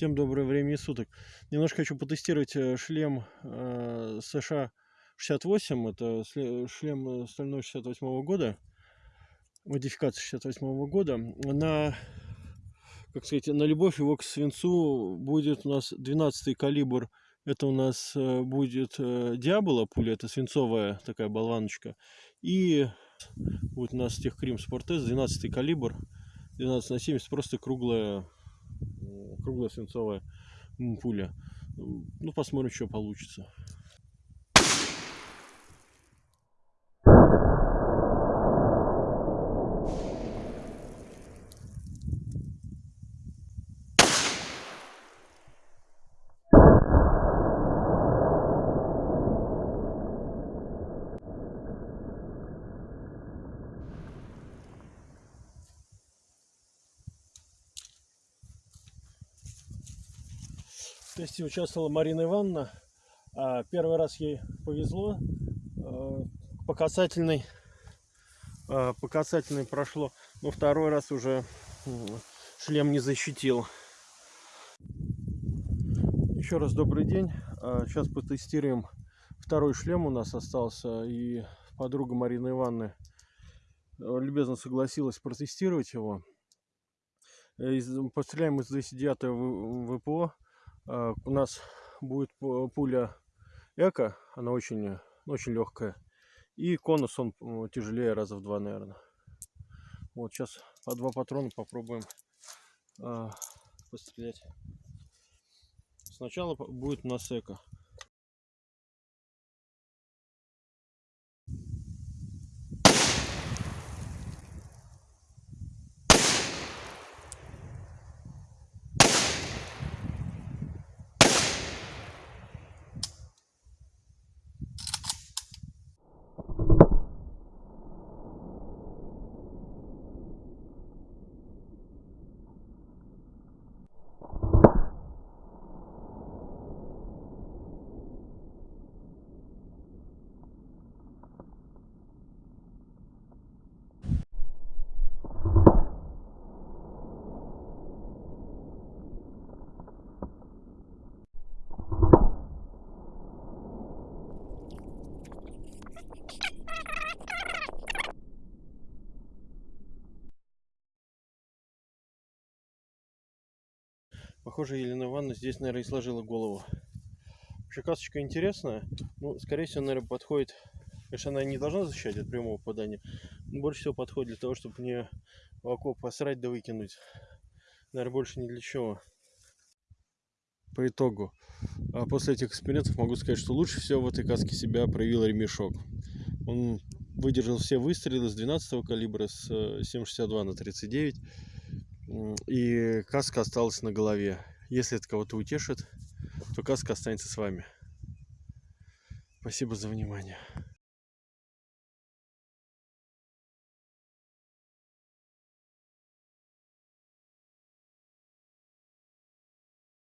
Всем доброе времени суток. Немножко хочу потестировать э, шлем э, США 68. Это шлем э, стальной 68 года. Модификация 68 года. На, как сказать, на любовь его к свинцу будет у нас 12 калибр. Это у нас будет Диабола пуля. Это свинцовая такая болваночка. И будет у нас Техкрим Спортес 12 калибр. 12 на 70. Просто круглая круглая свинцовая пуля. Ну, посмотрим, что получится. Тесте участвовала Марина Ивановна. А, первый раз ей повезло. А, по касательной, а, по касательной прошло. Но второй раз уже шлем не защитил. Еще раз добрый день. Сейчас потестируем второй шлем у нас остался. И подруга Марины Ивановны любезно согласилась протестировать его. Постреляем из 209 ВПО. А, у нас будет пуля эко, она очень, очень легкая. И конус он тяжелее раза в два, наверное. Вот сейчас по два патрона попробуем э, пострелять. Сначала будет у нас эко. Похоже, Елена Ивановна здесь, наверное, и сложила голову. Вообще касочка интересная. Ну, скорее всего, наверное, подходит... Конечно, она не должна защищать от прямого попадания. Но больше всего подходит для того, чтобы мне в окоп посрать да выкинуть. Наверное, больше ни для чего. По итогу, а после этих экспериментов могу сказать, что лучше всего в этой каске себя проявил ремешок. Он выдержал все выстрелы с 12 калибра, с 7,62 на 39 и каска осталась на голове. Если это кого-то утешит, то каска останется с вами. Спасибо за внимание.